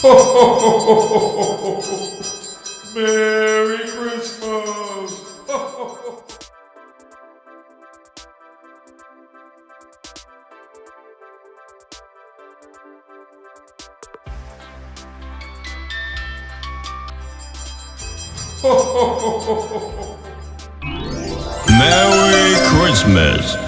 Merry Christmas! Merry Christmas.